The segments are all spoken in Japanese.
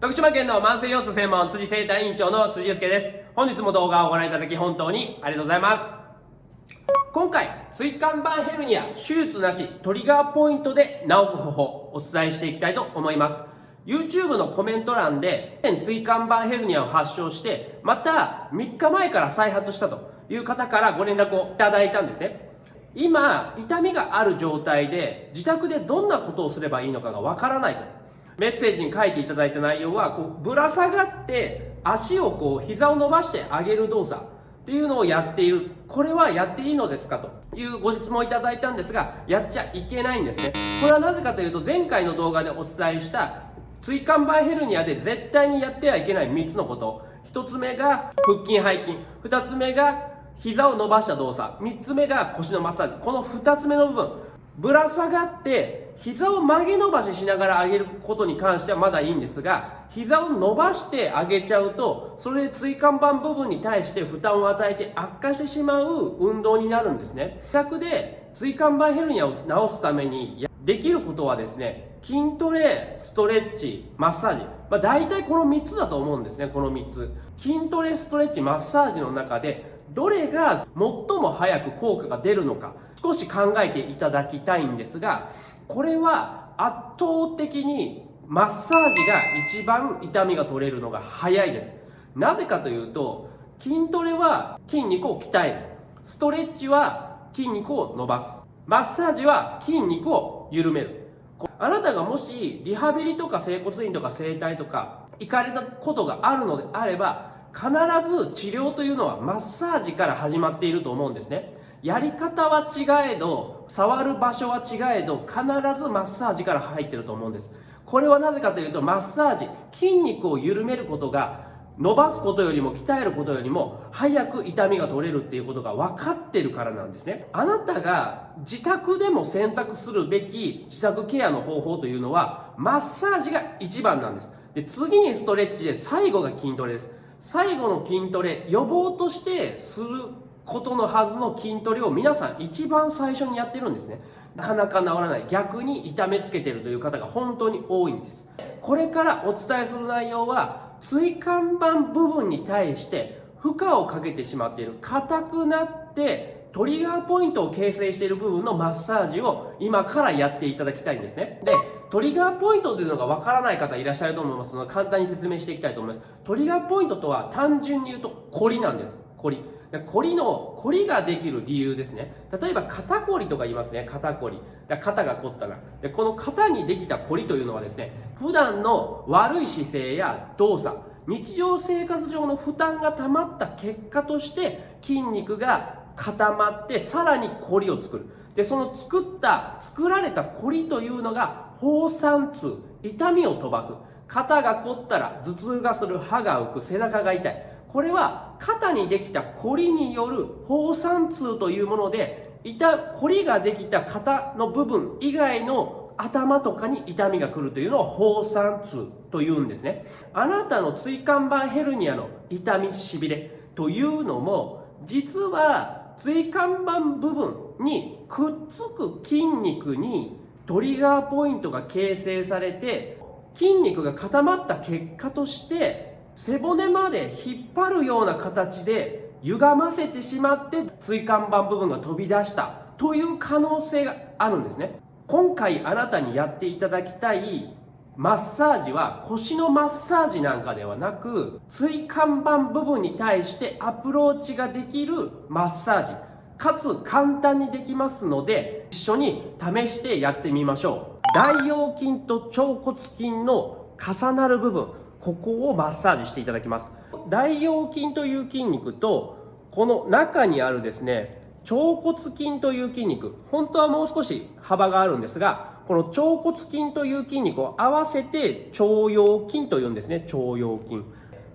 徳島県の慢性腰痛専門辻生体院長の辻祐介です。本日も動画をご覧いただき本当にありがとうございます。今回椎間板ヘルニア手術なしトリガーポイントで治す方法お伝えしていきたいと思います。YouTube のコメント欄で椎間板ヘルニアを発症してまた3日前から再発したという方からご連絡をいただいたんですね。今痛みがある状態で自宅でどんなことをすればいいのかがわからないと。メッセージに書いていただいた内容はこうぶら下がって足をこう膝を伸ばして上げる動作っていうのをやっている。これはやっていいのですか？というご質問をいただいたんですがやっちゃいけないんですね。これはなぜかというと前回の動画でお伝えした椎間板ヘルニアで絶対にやってはいけない3つのこと。1つ目が腹筋背筋。2つ目が膝を伸ばした動作。3つ目が腰のマッサージ。この2つ目の部分。ぶら下がって膝を曲げ伸ばししながら上げることに関してはまだいいんですが膝を伸ばして上げちゃうとそれで椎間板部分に対して負担を与えて悪化してしまう運動になるんですね。自宅で椎間板ヘルニアを治すためにできることはですね筋トレストレッチマッサージ、まあ、大体この3つだと思うんですねこの3つ。筋トレストレッチマッサージの中でどれが最も早く効果が出るのか。少し考えていただきたいんですがこれは圧倒的にマッサージが一番痛みが取れるのが早いです。なぜかというと筋トレは筋肉を鍛える。ストレッチは筋肉を伸ばす。マッサージは筋肉を緩める。あなたがもしリハビリとか整骨院とか整体とか行かれたことがあるのであれば必ず治療というのはマッサージから始まっていると思うんですね。やり方は違えど触る場所は違えど必ずマッサージから入ってると思うんです。これはなぜかというとマッサージ筋肉を緩めることが伸ばすことよりも鍛えることよりも早く痛みが取れるっていうことが分かってるからなんですね。あなたが自宅でも選択するべき自宅ケアの方法というのはマッサージが一番なんです。で次にストレッチで最後が筋トレです。最後の筋トレ予防としてすることのはずの筋トレを皆さん一番最初にやってるんですね。なかなか治らない。逆に痛めつけてるという方が本当に多いんです。これからお伝えする内容は椎間板部分に対して負荷をかけてしまっている硬くなってトリガーポイントを形成している部分のマッサージを今からやっていただきたいんですね。でトリガーポイントというのがわからない方いらっしゃると思いますので簡単に説明していきたいと思います。トリガーポイントとは単純に言うとコリなんです。コリコリのコリができる理由ですね。例えば肩こりとか言いますね。肩こり。肩が凝ったらでこの肩にできたコリというのはですね普段の悪い姿勢や動作日常生活上の負担が溜まった結果として筋肉が固まってさらにコリを作る。でその作った作られたコリというのが放散痛痛みを飛ばす。肩が凝ったら頭痛がする歯が浮く背中が痛い。これは肩にできたコリによる放散痛というもので痛コリができた肩の部分以外の頭とかに痛みが来るというのを放散痛というんですね。あなたの椎間板ヘルニアの痛みしびれというのも実は椎間板部分にくっつく筋肉にトリガーポイントが形成されて筋肉が固まった結果として背骨まで引っ張るような形で歪ませてしまって椎間板部分が飛び出したという可能性があるんですね。今回あなたにやっていただきたいマッサージは腰のマッサージなんかではなく椎間板部分に対してアプローチができるマッサージ。かつ簡単にできますので一緒に試してやってみましょう。大腰筋と腸骨筋の重なる部分。ここをマッサージしていただきます。大腰筋という筋肉とこの中にあるですね腸骨筋という筋肉本当はもう少し幅があるんですがこの腸骨筋という筋肉を合わせて腸腰筋というんですね腸腰筋。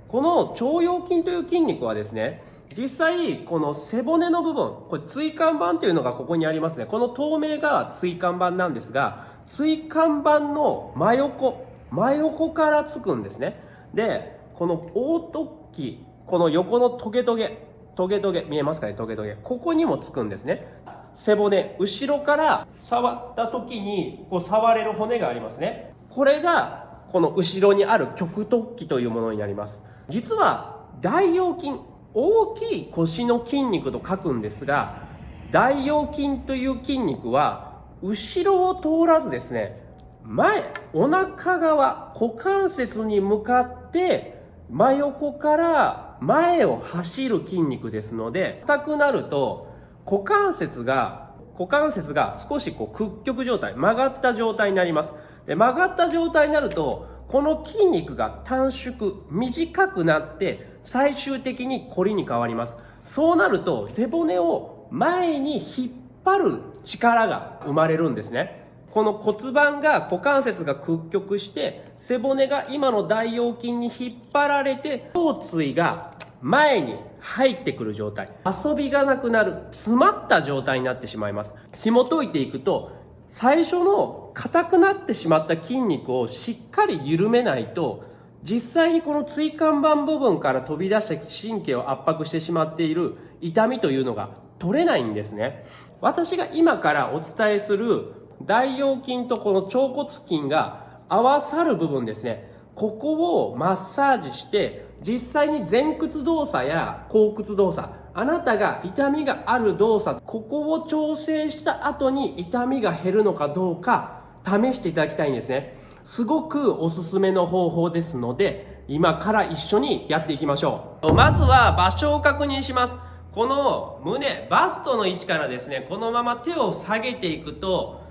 この腸腰筋という筋肉はですね実際この背骨の部分これ椎間板というのがここにありますね。この透明が椎間板なんですが椎間板の真横真横からつくんですね。でこの大突起この横のトゲトゲトゲトゲ見えますかね？トゲトゲ。ここにもつくんですね。背骨後ろから触った時にこう触れる骨がありますね。これがこの後ろにある極突起というものになります。実は大腰筋大きい腰の筋肉と書くんですが大腰筋という筋肉は後ろを通らずですね前お腹側股関節に向かって真横から前を走る筋肉ですので硬くなると股関節が股関節が少しこう屈曲状態曲がった状態になります。で曲がった状態になるとこの筋肉が短縮短くなって最終的にコリに変わります。そうなると背骨を前に引っ張る力が生まれるんですね。この骨盤が股関節が屈曲して背骨が今の大腰筋に引っ張られて胸椎が前に入ってくる状態。遊びがなくなる詰まった状態になってしまいます。紐解いていくと最初の硬くなってしまった筋肉をしっかり緩めないと実際にこの椎間板部分から飛び出した神経を圧迫してしまっている痛みというのが取れないんですね。私が今からお伝えする大腰筋とこの腸骨筋が合わさる部分ですね。ここをマッサージして実際に前屈動作や後屈動作あなたが痛みがある動作ここを調整した後に痛みが減るのかどうか試していただきたいんですね。すごくおすすめの方法ですので今から一緒にやっていきましょう。まずは場所を確認します。この胸バストの位置からですねこのまま手を下げていくと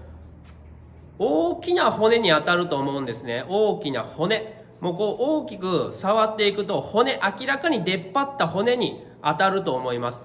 大きな骨に当たると思うんですね。大きな骨。もうこう大きく触っていくと骨明らかに出っ張った骨に当たると思います。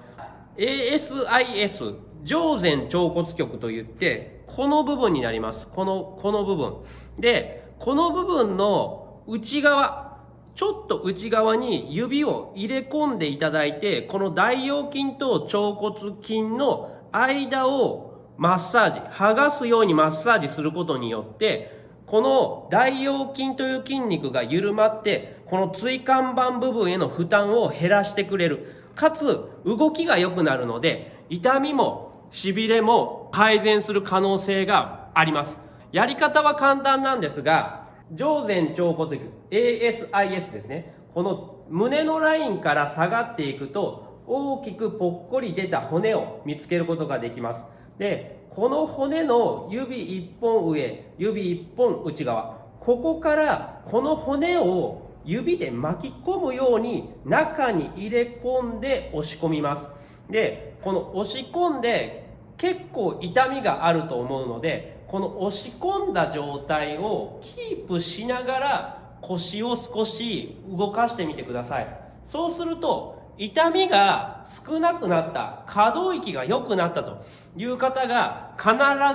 ASIS 上前腸骨極といってこの部分になります。このこの部分。でこの部分の内側ちょっと内側に指を入れ込んでいただいてこの大腰筋と腸骨筋の間をマッサージ剥がすようにマッサージすることによってこの大腰筋という筋肉が緩まってこの椎間板部分への負担を減らしてくれる。かつ動きが良くなるので痛みもしびれも改善する可能性があります。やり方は簡単なんですが上前腸骨軸 ASIS ですね。この胸のラインから下がっていくと大きくぽっこり出た骨を見つけることができます。でこの骨の指1本上指1本内側ここからこの骨を指で巻き込むように中に入れ込んで押し込みます。でこの押し込んで結構痛みがあると思うのでこの押し込んだ状態をキープしながら腰を少し動かしてみてください。そうすると痛みが少なくなった。可動域が良くなったと。いう方が必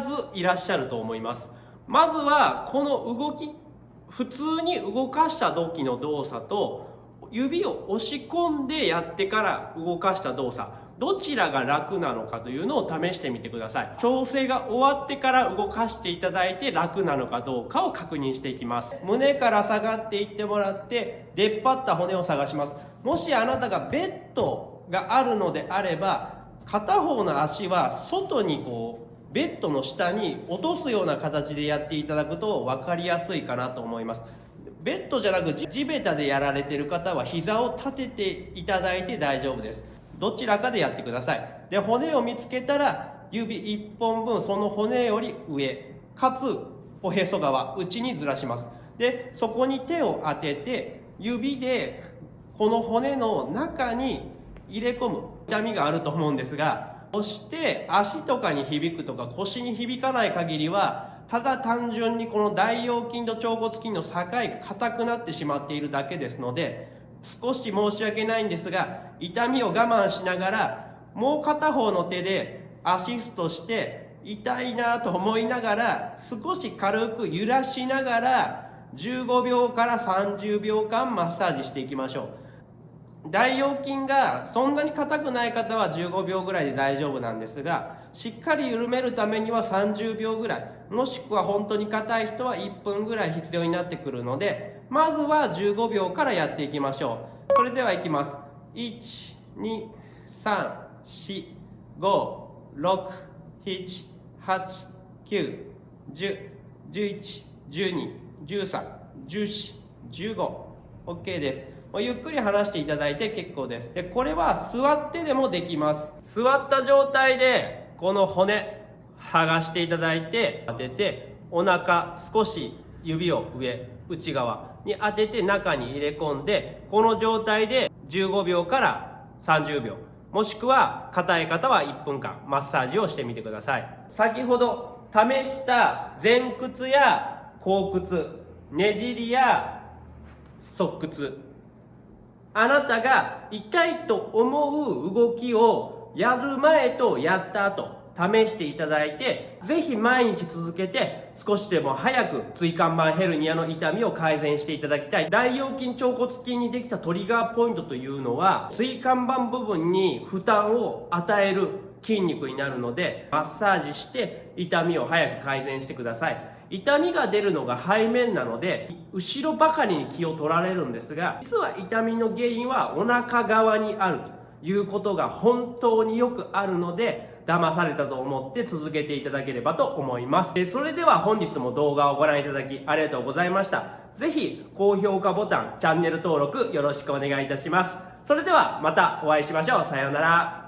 ずいらっしゃると思います。まずはこの動き。普通に動かした時の動作と指を押し込んでやってから動かした動作。どちらが楽なのかというのを試してみてください。調整が終わってから動かしていただいて楽なのかどうかを確認していきます。胸から下がっていってもらって出っ張った骨を探します。もしあなたがベッドがあるのであれば片方の足は外にこうベッドの下に落とすような形でやっていただくと分かりやすいかなと思います。ベッドじゃなく地べたでやられてる方は膝を立てていただいて大丈夫です。どちらかでやってください。で骨を見つけたら指1本分その骨より上かつおへそ側内にずらします。でそこに手を当てて指でこの骨の中に入れ込む痛みがあると思うんですがそして足とかに響くとか腰に響かない限りはただ単純にこの大腰筋と腸骨筋の境が硬くなってしまっているだけですので少し申し訳ないんですが痛みを我慢しながらもう片方の手でアシストして痛いなと思いながら少し軽く揺らしながら15秒から30秒間マッサージしていきましょう。大腰筋がそんなに硬くない方は15秒ぐらいで大丈夫なんですがしっかり緩めるためには30秒ぐらいもしくは本当に硬い人は1分ぐらい必要になってくるのでまずは15秒からやっていきましょう。それではいきます。12345678910111213 1415OK です。ゆっくり離していただいて結構です。でこれは座ってでもできます。座った状態でこの骨剥がしていただいて当ててお腹少し指を上内側に当てて中に入れ込んでこの状態で15秒から30秒もしくは硬い方は1分間マッサージをしてみてください。先ほど試した前屈や後屈ねじりや側屈あなたが痛いと思う動きをやる前とやった後試していただいて、ぜひ毎日続けて少しでも早く椎間板ヘルニアの痛みを改善していただきたい。大腰筋腸骨筋にできたトリガーポイントというのは、椎間板部分に負担を与える筋肉になるので、マッサージして痛みを早く改善してください。痛みが出るのが背面なので、後ろばかりに気を取られるんですが、実は痛みの原因はお腹側にあるということが本当によくあるので、騙されたと思って続けていただければと思います。それでは本日も動画をご覧いただきありがとうございました。ぜひ高評価ボタン、チャンネル登録よろしくお願いいたします。それではまたお会いしましょう。さようなら。